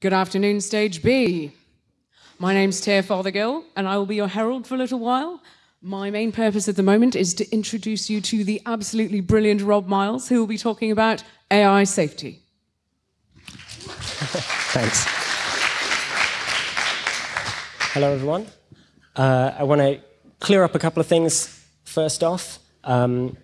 Good afternoon, Stage B. My name's Tia Fothergill, and I will be your herald for a little while. My main purpose at the moment is to introduce you to the absolutely brilliant Rob Miles, who will be talking about AI safety. Thanks. Hello, everyone. Uh, I want to clear up a couple of things first off, um,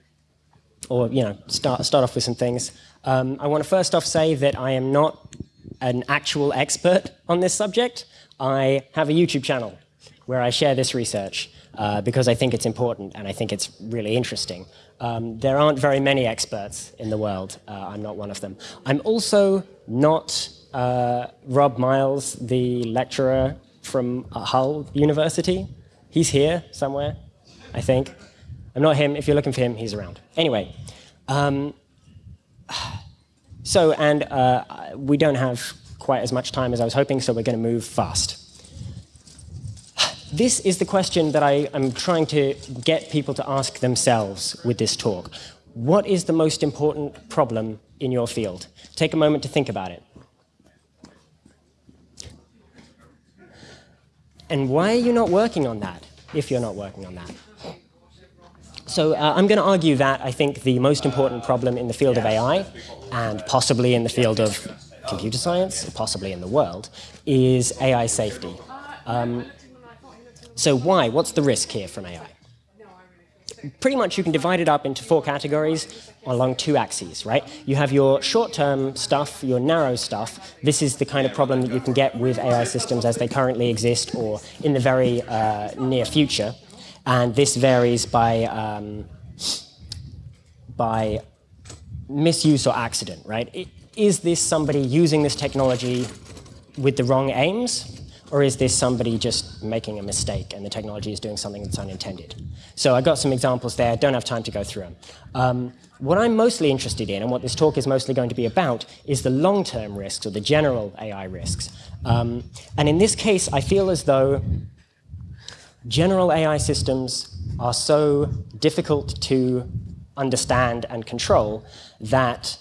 or you know, start start off with some things. Um, I want to first off say that I am not an actual expert on this subject. I have a YouTube channel where I share this research uh, because I think it's important and I think it's really interesting. Um, there aren't very many experts in the world. Uh, I'm not one of them. I'm also not uh, Rob Miles, the lecturer from Hull University. He's here somewhere, I think. I'm not him. If you're looking for him, he's around. Anyway, um, so, and uh, we don't have quite as much time as I was hoping, so we're going to move fast. This is the question that I am trying to get people to ask themselves with this talk. What is the most important problem in your field? Take a moment to think about it. And why are you not working on that, if you're not working on that? So uh, I'm going to argue that I think the most important problem in the field of AI, and possibly in the field of computer science, possibly in the world, is AI safety. Um, so why? What's the risk here from AI? Pretty much you can divide it up into four categories along two axes, right? You have your short-term stuff, your narrow stuff. This is the kind of problem that you can get with AI systems as they currently exist or in the very uh, near future. And this varies by, um, by misuse or accident, right? Is this somebody using this technology with the wrong aims? Or is this somebody just making a mistake and the technology is doing something that's unintended? So I've got some examples there, don't have time to go through them. Um, what I'm mostly interested in, and what this talk is mostly going to be about, is the long-term risks, or the general AI risks. Um, and in this case, I feel as though general AI systems are so difficult to understand and control that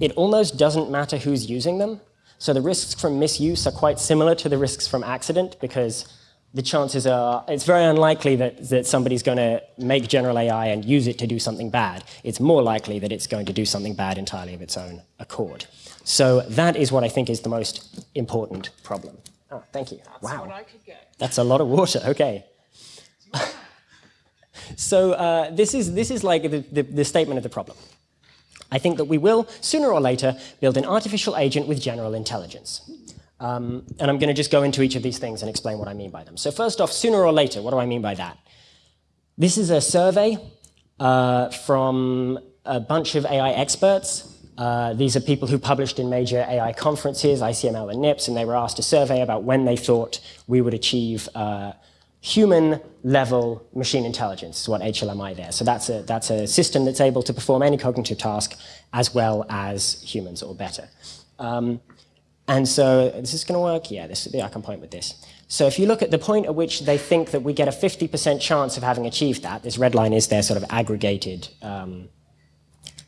it almost doesn't matter who's using them. So the risks from misuse are quite similar to the risks from accident because the chances are, it's very unlikely that, that somebody's going to make general AI and use it to do something bad. It's more likely that it's going to do something bad entirely of its own accord. So that is what I think is the most important problem. Oh, thank you. That's wow. That's a lot of water. Okay. so uh, this, is, this is like the, the, the statement of the problem. I think that we will, sooner or later, build an artificial agent with general intelligence. Um, and I'm going to just go into each of these things and explain what I mean by them. So first off, sooner or later, what do I mean by that? This is a survey uh, from a bunch of AI experts. Uh, these are people who published in major AI conferences, ICML and NIPS, and they were asked a survey about when they thought we would achieve uh, human level machine intelligence what HLMI there. So that's a, that's a system that's able to perform any cognitive task as well as humans or better. Um, and so this is going to work? Yeah, this, I can point with this. So if you look at the point at which they think that we get a 50% chance of having achieved that, this red line is their sort of aggregated um,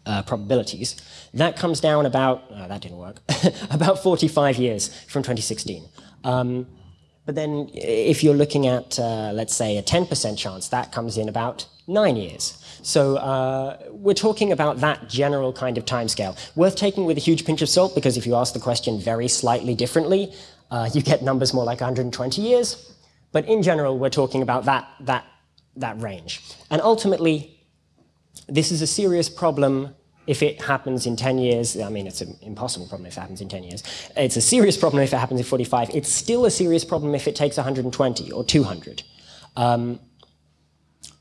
uh, probabilities, that comes down about, oh, that didn't work, about 45 years from 2016. Um, but then if you're looking at, uh, let's say, a 10% chance, that comes in about nine years. So uh, we're talking about that general kind of timescale. Worth taking with a huge pinch of salt, because if you ask the question very slightly differently, uh, you get numbers more like 120 years. But in general, we're talking about that, that, that range. And ultimately, this is a serious problem if it happens in 10 years, I mean, it's an impossible problem if it happens in 10 years. It's a serious problem if it happens in 45. It's still a serious problem if it takes 120 or 200. Um,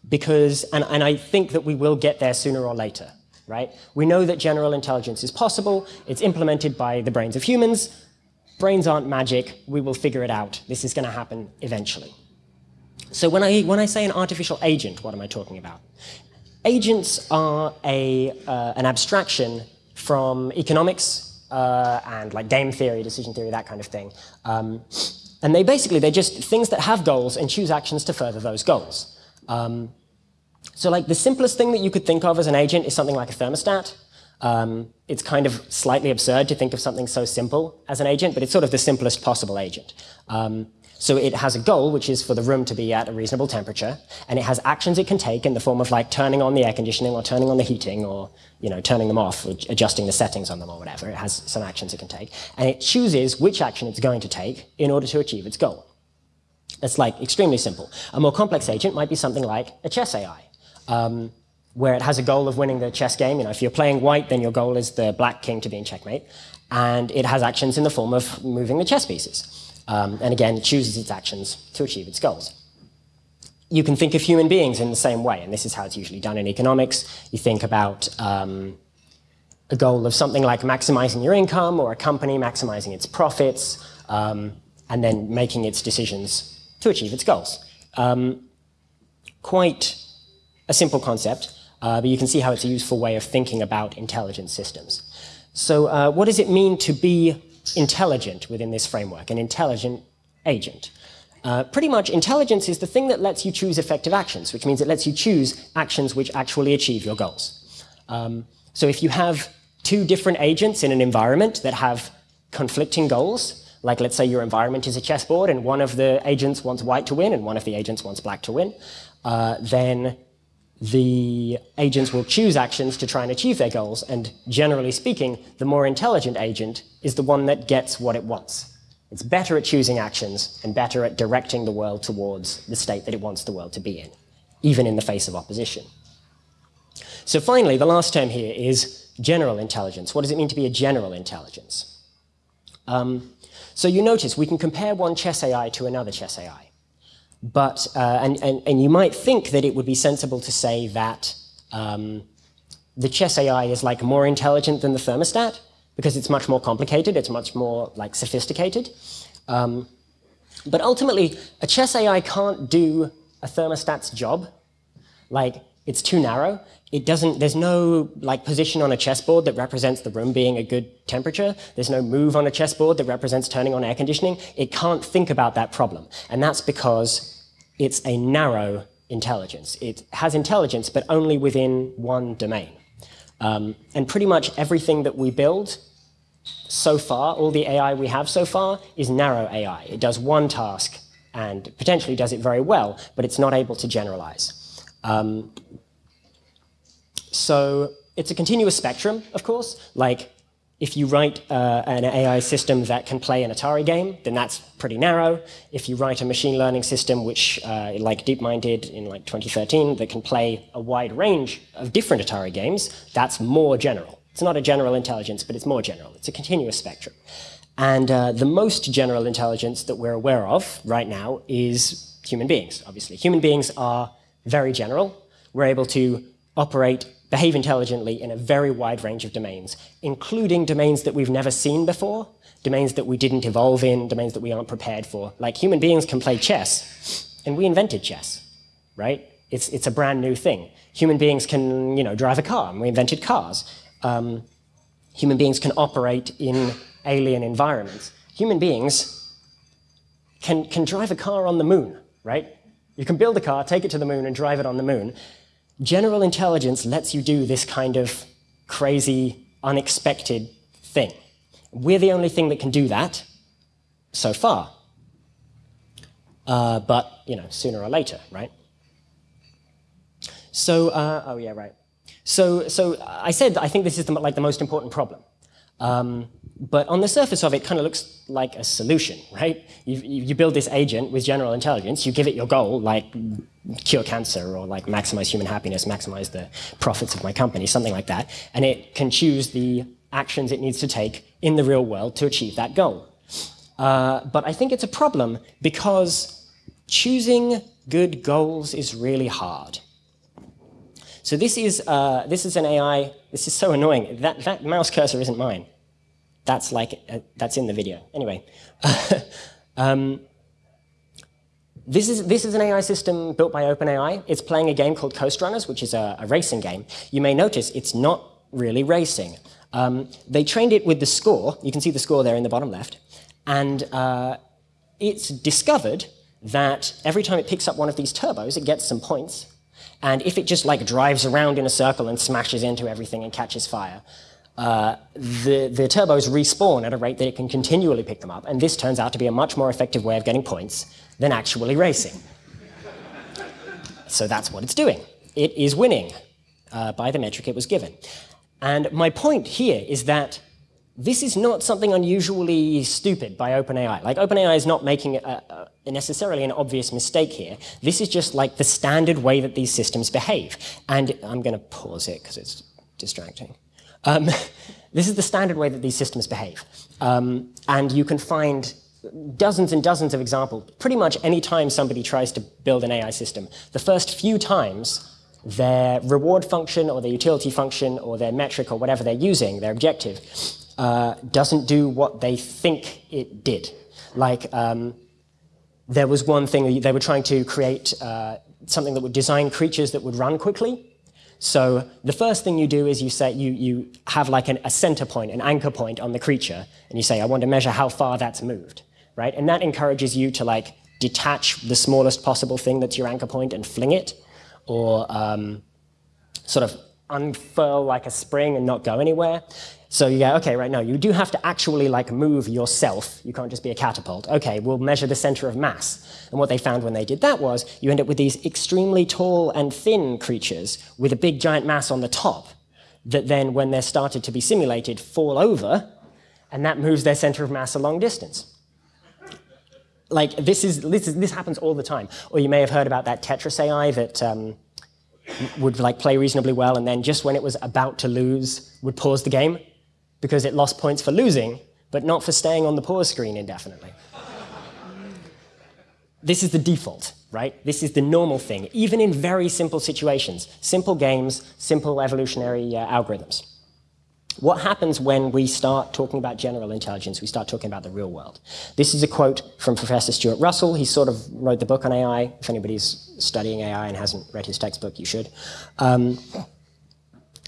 because, and, and I think that we will get there sooner or later, right? We know that general intelligence is possible. It's implemented by the brains of humans. Brains aren't magic. We will figure it out. This is going to happen eventually. So when I, when I say an artificial agent, what am I talking about? Agents are a, uh, an abstraction from economics uh, and like game theory, decision theory, that kind of thing. Um, and they basically, they're just things that have goals and choose actions to further those goals. Um, so like the simplest thing that you could think of as an agent is something like a thermostat. Um, it's kind of slightly absurd to think of something so simple as an agent, but it's sort of the simplest possible agent. Um, so it has a goal, which is for the room to be at a reasonable temperature, and it has actions it can take in the form of like turning on the air conditioning or turning on the heating or you know turning them off or adjusting the settings on them or whatever. It has some actions it can take, and it chooses which action it's going to take in order to achieve its goal. It's like extremely simple. A more complex agent might be something like a chess AI. Um, where it has a goal of winning the chess game. You know, if you're playing white, then your goal is the black king to be in checkmate. And it has actions in the form of moving the chess pieces. Um, and again, it chooses its actions to achieve its goals. You can think of human beings in the same way, and this is how it's usually done in economics. You think about um, a goal of something like maximizing your income or a company maximizing its profits um, and then making its decisions to achieve its goals. Um, quite a simple concept, uh, but you can see how it's a useful way of thinking about intelligent systems. So uh, what does it mean to be intelligent within this framework, an intelligent agent. Uh, pretty much, intelligence is the thing that lets you choose effective actions, which means it lets you choose actions which actually achieve your goals. Um, so if you have two different agents in an environment that have conflicting goals, like let's say your environment is a chessboard and one of the agents wants white to win and one of the agents wants black to win, uh, then the agents will choose actions to try and achieve their goals, and generally speaking, the more intelligent agent is the one that gets what it wants. It's better at choosing actions and better at directing the world towards the state that it wants the world to be in, even in the face of opposition. So finally, the last term here is general intelligence. What does it mean to be a general intelligence? Um, so you notice we can compare one chess AI to another chess AI. But, uh, and, and, and you might think that it would be sensible to say that um, the chess AI is like more intelligent than the thermostat because it's much more complicated, it's much more like sophisticated. Um, but ultimately, a chess AI can't do a thermostat's job. Like, it's too narrow. It doesn't, there's no like position on a chessboard that represents the room being a good temperature. There's no move on a chessboard that represents turning on air conditioning. It can't think about that problem. And that's because it's a narrow intelligence. It has intelligence, but only within one domain. Um, and pretty much everything that we build so far, all the AI we have so far, is narrow AI. It does one task and potentially does it very well, but it's not able to generalize. Um, so it's a continuous spectrum, of course. Like if you write uh, an AI system that can play an Atari game, then that's pretty narrow. If you write a machine learning system which, uh, like DeepMind did in like 2013, that can play a wide range of different Atari games, that's more general. It's not a general intelligence, but it's more general. It's a continuous spectrum. And uh, the most general intelligence that we're aware of right now is human beings, obviously. Human beings are very general. We're able to operate behave intelligently in a very wide range of domains, including domains that we've never seen before, domains that we didn't evolve in, domains that we aren't prepared for. Like human beings can play chess, and we invented chess, right? It's, it's a brand new thing. Human beings can, you know, drive a car, and we invented cars. Um, human beings can operate in alien environments. Human beings can, can drive a car on the moon, right? You can build a car, take it to the moon, and drive it on the moon. General intelligence lets you do this kind of crazy, unexpected thing. We're the only thing that can do that so far. Uh, but, you know, sooner or later, right? So, uh, oh yeah, right. So, so I said I think this is the, like the most important problem. Um, but on the surface of it, kind of looks like a solution, right? You, you build this agent with general intelligence, you give it your goal, like cure cancer or like maximize human happiness, maximize the profits of my company, something like that, and it can choose the actions it needs to take in the real world to achieve that goal. Uh, but I think it's a problem because choosing good goals is really hard. So this is, uh, this is an AI, this is so annoying. That, that mouse cursor isn't mine that's like uh, that's in the video. Anyway, um, this is this is an AI system built by OpenAI. It's playing a game called Coast Runners, which is a, a racing game. You may notice it's not really racing. Um, they trained it with the score. You can see the score there in the bottom left, and uh, it's discovered that every time it picks up one of these turbos, it gets some points. And if it just like drives around in a circle and smashes into everything and catches fire, uh, the, the turbos respawn at a rate that it can continually pick them up, and this turns out to be a much more effective way of getting points than actually racing. so that's what it's doing. It is winning uh, by the metric it was given. And my point here is that this is not something unusually stupid by OpenAI. Like OpenAI is not making a, a, necessarily an obvious mistake here. This is just like the standard way that these systems behave. And I'm going to pause it because it's distracting. Um, this is the standard way that these systems behave. Um, and you can find dozens and dozens of examples. Pretty much any time somebody tries to build an AI system, the first few times their reward function or their utility function or their metric or whatever they're using, their objective, uh, doesn't do what they think it did. Like, um, there was one thing, they were trying to create uh, something that would design creatures that would run quickly. So the first thing you do is you say you, you have like an, a center point, an anchor point on the creature, and you say, I want to measure how far that's moved, right? And that encourages you to like detach the smallest possible thing that's your anchor point and fling it, or um, sort of unfurl like a spring and not go anywhere. So you go, okay, right, now you do have to actually like move yourself. You can't just be a catapult. Okay, we'll measure the center of mass. And what they found when they did that was you end up with these extremely tall and thin creatures with a big giant mass on the top that then, when they're started to be simulated, fall over, and that moves their center of mass a long distance. Like, this, is, this, is, this happens all the time. Or you may have heard about that Tetris AI that um, would like play reasonably well, and then just when it was about to lose, would pause the game because it lost points for losing, but not for staying on the pause screen indefinitely. this is the default, right? This is the normal thing, even in very simple situations, simple games, simple evolutionary uh, algorithms. What happens when we start talking about general intelligence, we start talking about the real world? This is a quote from Professor Stuart Russell. He sort of wrote the book on AI. If anybody's studying AI and hasn't read his textbook, you should. Um,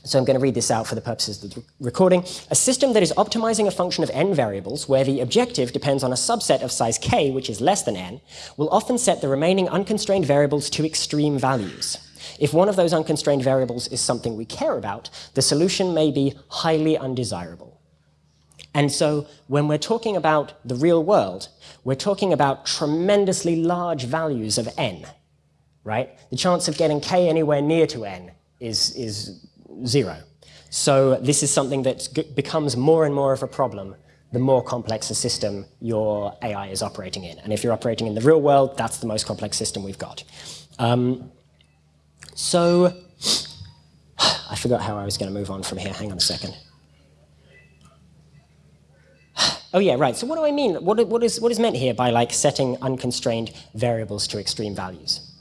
so I'm going to read this out for the purposes of the recording. A system that is optimizing a function of n variables, where the objective depends on a subset of size k, which is less than n, will often set the remaining unconstrained variables to extreme values. If one of those unconstrained variables is something we care about, the solution may be highly undesirable. And so when we're talking about the real world, we're talking about tremendously large values of n, right? The chance of getting k anywhere near to n is, is zero. So this is something that becomes more and more of a problem the more complex a system your AI is operating in. And if you're operating in the real world, that's the most complex system we've got. Um, so I forgot how I was going to move on from here. Hang on a second. Oh yeah, right. So what do I mean? What, what, is, what is meant here by like setting unconstrained variables to extreme values?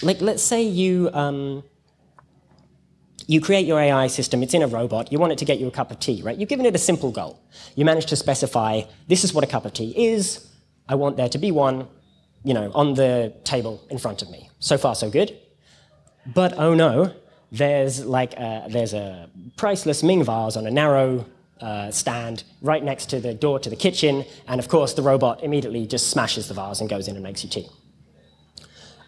Like, let's say you um, you create your AI system, it's in a robot, you want it to get you a cup of tea, right? You've given it a simple goal. You manage to specify, this is what a cup of tea is, I want there to be one, you know, on the table in front of me. So far, so good. But oh no, there's like a, there's a priceless Ming vase on a narrow uh, stand right next to the door to the kitchen, and of course the robot immediately just smashes the vase and goes in and makes you tea.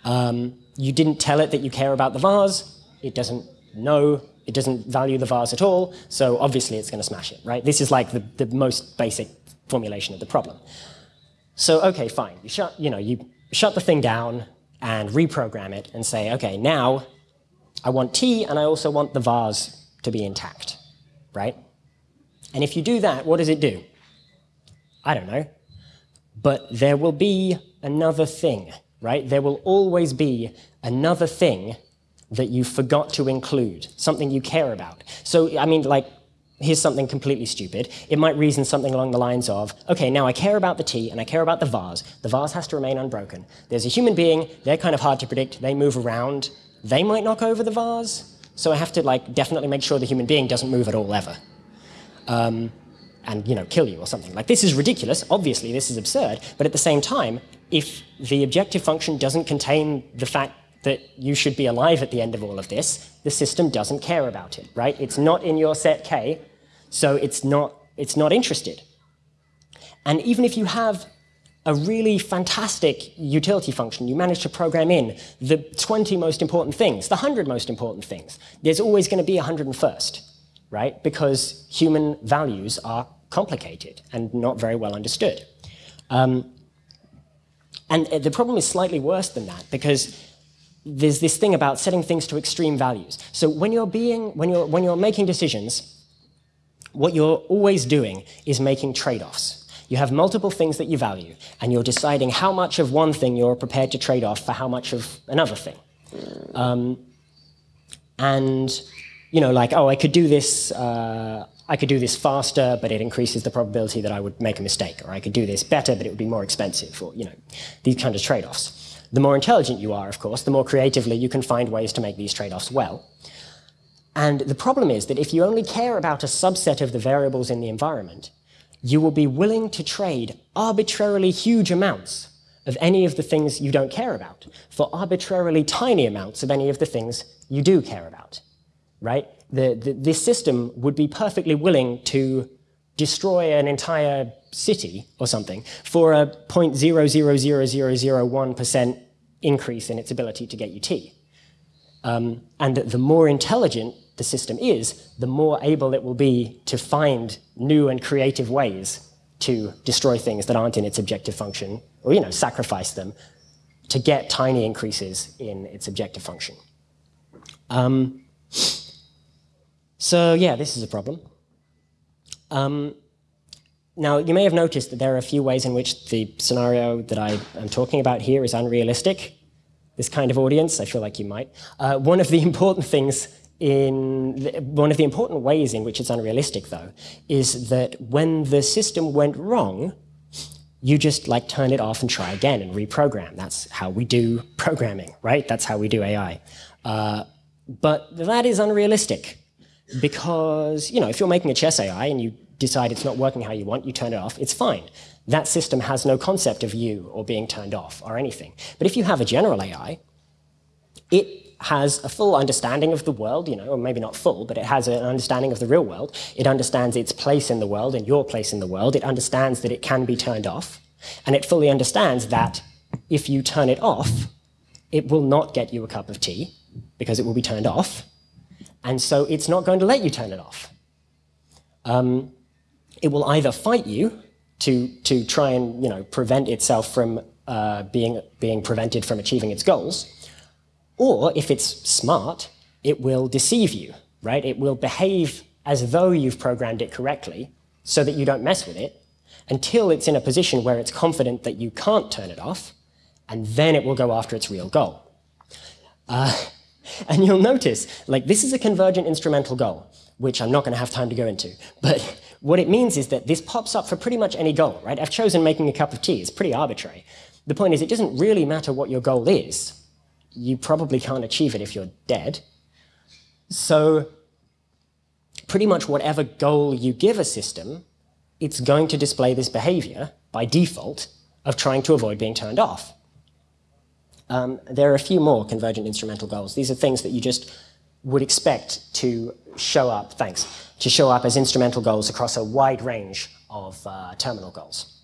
Um, you didn't tell it that you care about the vase, it doesn't know. it doesn't value the vase at all, so obviously it's going to smash it, right? This is like the, the most basic formulation of the problem. So, okay, fine. You shut, you know, you shut the thing down and reprogram it and say, okay, now I want tea and I also want the vase to be intact, right? And if you do that, what does it do? I don't know. But there will be another thing, right? There will always be another thing that you forgot to include, something you care about. So, I mean, like, here's something completely stupid. It might reason something along the lines of, okay, now I care about the tea and I care about the vase. The vase has to remain unbroken. There's a human being, they're kind of hard to predict, they move around, they might knock over the vase. So I have to like definitely make sure the human being doesn't move at all ever. Um, and you know, kill you or something. Like this is ridiculous, obviously this is absurd, but at the same time, if the objective function doesn't contain the fact that you should be alive at the end of all of this, the system doesn't care about it, right? It's not in your set K, so it's not, it's not interested. And even if you have a really fantastic utility function, you manage to program in the 20 most important things, the 100 most important things, there's always going to be a 101st, right? Because human values are complicated and not very well understood. Um, and the problem is slightly worse than that because there's this thing about setting things to extreme values. So when you're being, when you're, when you're making decisions, what you're always doing is making trade-offs. You have multiple things that you value, and you're deciding how much of one thing you're prepared to trade off for how much of another thing. Um, and you know, like, oh, I could do this. Uh, I could do this faster, but it increases the probability that I would make a mistake, or I could do this better, but it would be more expensive, or you know, these kind of trade-offs. The more intelligent you are, of course, the more creatively you can find ways to make these trade-offs well. And the problem is that if you only care about a subset of the variables in the environment, you will be willing to trade arbitrarily huge amounts of any of the things you don't care about for arbitrarily tiny amounts of any of the things you do care about, right? The, the, this system would be perfectly willing to destroy an entire city or something for a 0.00001% increase in its ability to get you tea. Um, and the more intelligent the system is, the more able it will be to find new and creative ways to destroy things that aren't in its objective function, or you know, sacrifice them to get tiny increases in its objective function. Um, so yeah, this is a problem. Um, now, you may have noticed that there are a few ways in which the scenario that I am talking about here is unrealistic. This kind of audience, I feel like you might. Uh, one of the important things in the, one of the important ways in which it's unrealistic, though, is that when the system went wrong, you just like turn it off and try again and reprogram. That's how we do programming, right? That's how we do AI. Uh, but that is unrealistic because, you know, if you're making a chess AI and you decide it's not working how you want, you turn it off, it's fine. That system has no concept of you or being turned off or anything. But if you have a general AI, it has a full understanding of the world, you know, or maybe not full, but it has an understanding of the real world. It understands its place in the world and your place in the world. It understands that it can be turned off. And it fully understands that if you turn it off, it will not get you a cup of tea because it will be turned off. And so it's not going to let you turn it off. Um, it will either fight you to, to try and you know, prevent itself from uh, being, being prevented from achieving its goals, or if it's smart, it will deceive you, right? It will behave as though you've programmed it correctly so that you don't mess with it until it's in a position where it's confident that you can't turn it off, and then it will go after its real goal. Uh, and you'll notice, like, this is a convergent instrumental goal, which I'm not going to have time to go into, but what it means is that this pops up for pretty much any goal, right? I've chosen making a cup of tea. It's pretty arbitrary. The point is, it doesn't really matter what your goal is. You probably can't achieve it if you're dead. So pretty much whatever goal you give a system, it's going to display this behavior by default of trying to avoid being turned off. Um, there are a few more convergent instrumental goals. These are things that you just would expect to show up, thanks, to show up as instrumental goals across a wide range of uh, terminal goals.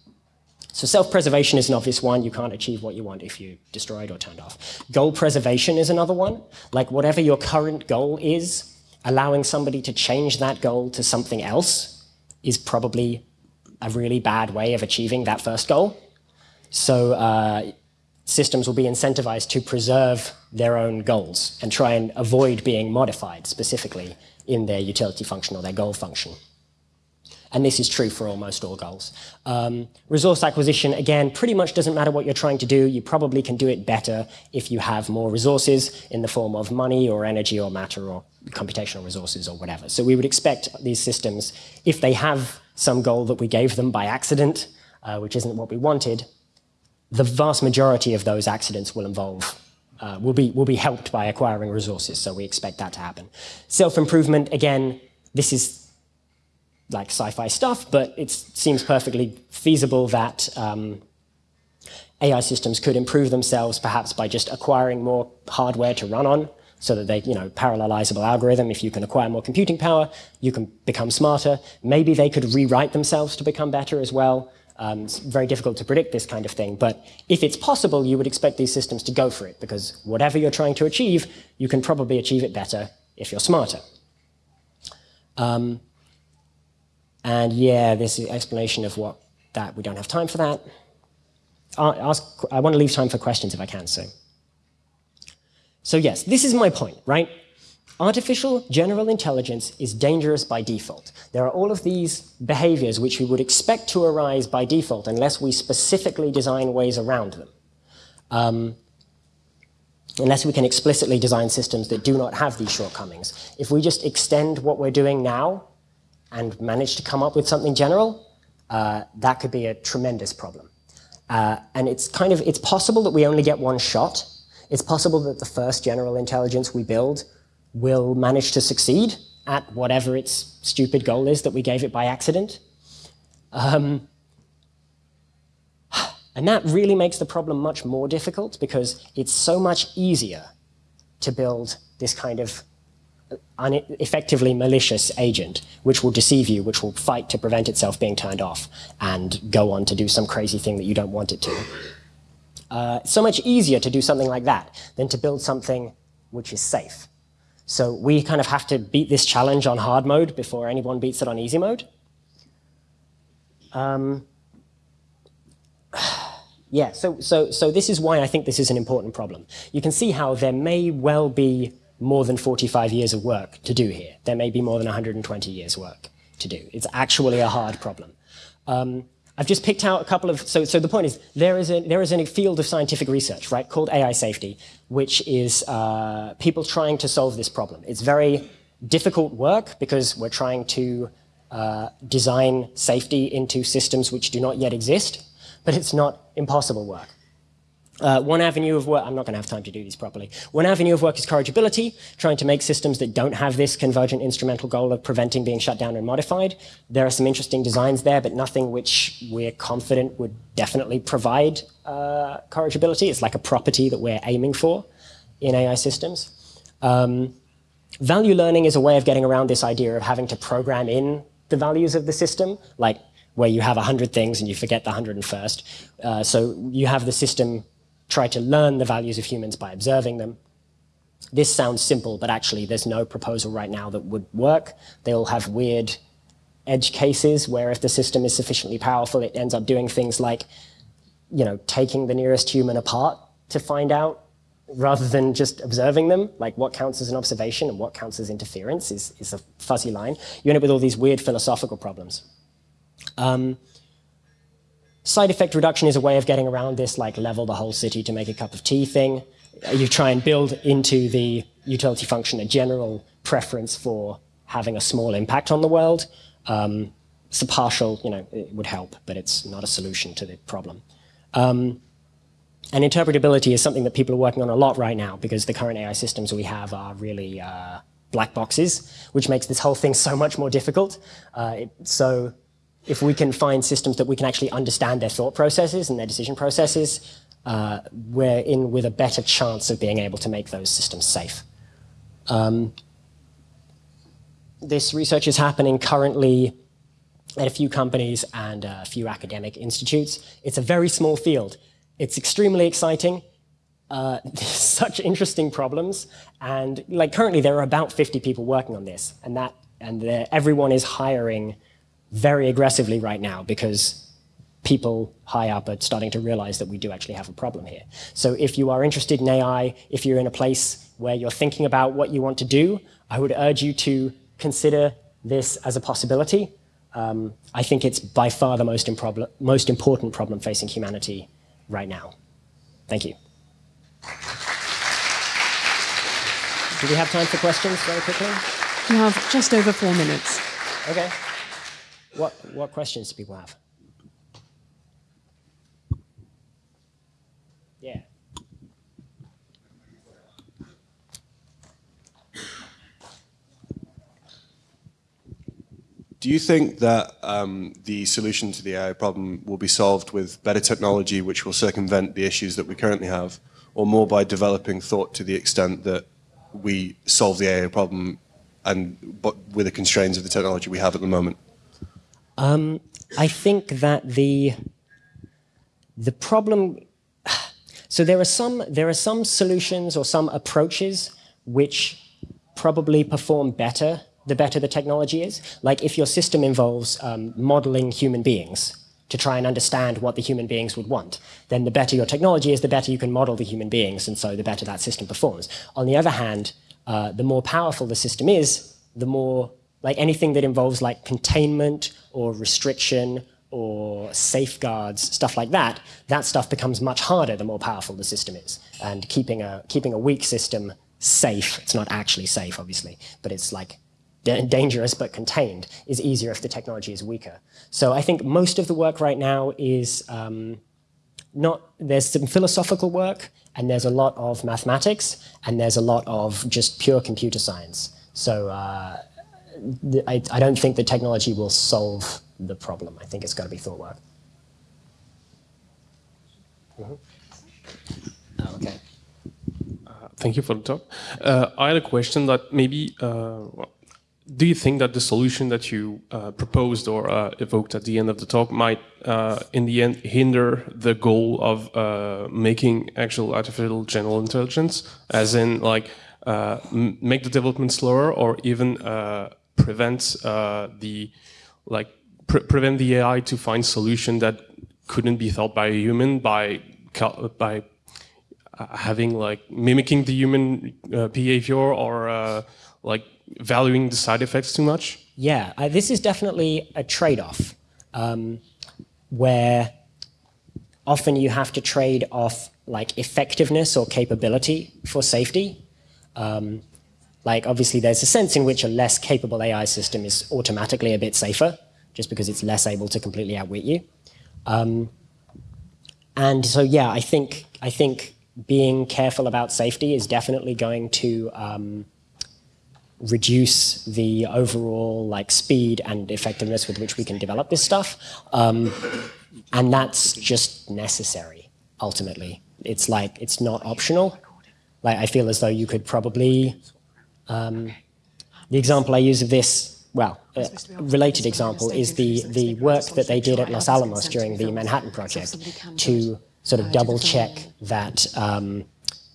So self-preservation is an obvious one. You can't achieve what you want if you destroy it or turned off. Goal preservation is another one. Like whatever your current goal is, allowing somebody to change that goal to something else is probably a really bad way of achieving that first goal. So uh, systems will be incentivized to preserve their own goals and try and avoid being modified specifically in their utility function or their goal function. And this is true for almost all goals. Um, resource acquisition, again, pretty much doesn't matter what you're trying to do. You probably can do it better if you have more resources in the form of money or energy or matter or computational resources or whatever. So we would expect these systems, if they have some goal that we gave them by accident, uh, which isn't what we wanted, the vast majority of those accidents will involve uh, will, be, will be helped by acquiring resources, so we expect that to happen. Self-improvement, again, this is like sci-fi stuff, but it seems perfectly feasible that um, AI systems could improve themselves perhaps by just acquiring more hardware to run on, so that they, you know, parallelizable algorithm, if you can acquire more computing power, you can become smarter. Maybe they could rewrite themselves to become better as well. Um, it's very difficult to predict this kind of thing, but if it's possible, you would expect these systems to go for it, because whatever you're trying to achieve, you can probably achieve it better if you're smarter. Um, and yeah, this is explanation of what that, we don't have time for that. Ask, I want to leave time for questions if I can, so. So yes, this is my point, right? Artificial general intelligence is dangerous by default. There are all of these behaviors which we would expect to arise by default unless we specifically design ways around them. Um, unless we can explicitly design systems that do not have these shortcomings. If we just extend what we're doing now and manage to come up with something general, uh, that could be a tremendous problem. Uh, and it's kind of, it's possible that we only get one shot. It's possible that the first general intelligence we build will manage to succeed at whatever its stupid goal is that we gave it by accident. Um, and that really makes the problem much more difficult because it's so much easier to build this kind of effectively malicious agent, which will deceive you, which will fight to prevent itself being turned off and go on to do some crazy thing that you don't want it to. Uh, so much easier to do something like that than to build something which is safe. So we kind of have to beat this challenge on hard mode before anyone beats it on easy mode. Um, yeah, so, so, so this is why I think this is an important problem. You can see how there may well be more than 45 years of work to do here. There may be more than 120 years work to do. It's actually a hard problem. Um, I've just picked out a couple of, so, so the point is, there is, a, there is a field of scientific research, right, called AI safety, which is uh, people trying to solve this problem. It's very difficult work because we're trying to uh, design safety into systems which do not yet exist, but it's not impossible work. Uh, one avenue of work, I'm not going to have time to do these properly. One avenue of work is corrigibility, trying to make systems that don't have this convergent instrumental goal of preventing being shut down and modified. There are some interesting designs there, but nothing which we're confident would definitely provide uh, corrigibility. It's like a property that we're aiming for in AI systems. Um, value learning is a way of getting around this idea of having to program in the values of the system, like where you have 100 things and you forget the 101st. Uh, so you have the system try to learn the values of humans by observing them. This sounds simple, but actually there's no proposal right now that would work. They'll have weird edge cases where if the system is sufficiently powerful, it ends up doing things like, you know, taking the nearest human apart to find out rather than just observing them, like what counts as an observation and what counts as interference is, is a fuzzy line. You end up with all these weird philosophical problems. Um, Side effect reduction is a way of getting around this, like level the whole city to make a cup of tea thing. You try and build into the utility function a general preference for having a small impact on the world. Um, it's a partial, you know, it would help, but it's not a solution to the problem. Um, and interpretability is something that people are working on a lot right now because the current AI systems we have are really uh, black boxes, which makes this whole thing so much more difficult. Uh, it, so if we can find systems that we can actually understand their thought processes and their decision processes, uh, we're in with a better chance of being able to make those systems safe. Um, this research is happening currently at a few companies and a few academic institutes. It's a very small field. It's extremely exciting. Uh, such interesting problems. And like currently there are about 50 people working on this and that and everyone is hiring very aggressively right now because people high up are starting to realize that we do actually have a problem here. So if you are interested in AI, if you're in a place where you're thinking about what you want to do, I would urge you to consider this as a possibility. Um, I think it's by far the most, most important problem facing humanity right now. Thank you. Do we have time for questions very quickly? We have just over four minutes. Okay. What, what questions do people have? Yeah. Do you think that um, the solution to the AI problem will be solved with better technology which will circumvent the issues that we currently have, or more by developing thought to the extent that we solve the AI problem and but with the constraints of the technology we have at the moment? Um, I think that the the problem. So there are some there are some solutions or some approaches which probably perform better the better the technology is. Like if your system involves um, modeling human beings to try and understand what the human beings would want, then the better your technology is, the better you can model the human beings, and so the better that system performs. On the other hand, uh, the more powerful the system is, the more like anything that involves like containment or restriction or safeguards, stuff like that, that stuff becomes much harder the more powerful the system is. And keeping a, keeping a weak system safe, it's not actually safe, obviously, but it's like dangerous but contained, is easier if the technology is weaker. So I think most of the work right now is um, not, there's some philosophical work, and there's a lot of mathematics, and there's a lot of just pure computer science. So uh, I, I don't think the technology will solve the problem. I think it's got to be thought work. Mm -hmm. oh, okay. Uh, thank you for the talk. Uh, I had a question that maybe, uh, well, do you think that the solution that you uh, proposed or uh, evoked at the end of the talk might, in the end, hinder the goal of making actual artificial general intelligence, as in like make the development slower or even prevent the like pre prevent the AI to find solution that couldn't be thought by a human by by uh, having like mimicking the human uh, behavior or uh, like valuing the side effects too much? Yeah, I, this is definitely a trade-off um, where often you have to trade off like effectiveness or capability for safety. Um, like obviously there's a sense in which a less capable AI system is automatically a bit safer just because it's less able to completely outwit you. Um, and so, yeah, I think, I think being careful about safety is definitely going to um, reduce the overall like speed and effectiveness with which we can develop this stuff. Um, and that's just necessary, ultimately. It's like, it's not optional. Like, I feel as though you could probably, um, the example I use of this well, a related example is the, the work that they did at Los Alamos during the Manhattan Project to sort of double check that um,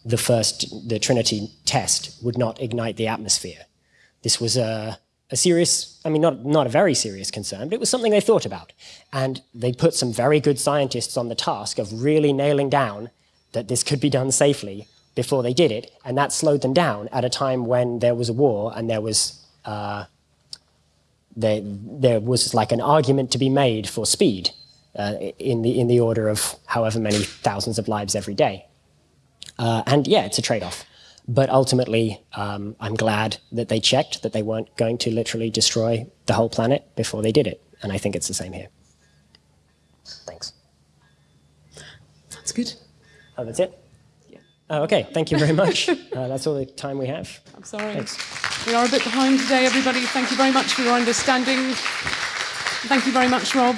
the first, the Trinity test would not ignite the atmosphere. This was a, a serious, I mean, not, not a very serious concern, but it was something they thought about. And they put some very good scientists on the task of really nailing down that this could be done safely before they did it. And that slowed them down at a time when there was a war and there was uh, there, there was like an argument to be made for speed uh, in, the, in the order of however many thousands of lives every day. Uh, and yeah, it's a trade-off. But ultimately, um, I'm glad that they checked that they weren't going to literally destroy the whole planet before they did it. And I think it's the same here. Thanks. That's good. Oh, that's it? Oh, okay, thank you very much. uh, that's all the time we have. I'm sorry. Thanks. We are a bit behind today, everybody. Thank you very much for your understanding. Thank you very much, Rob.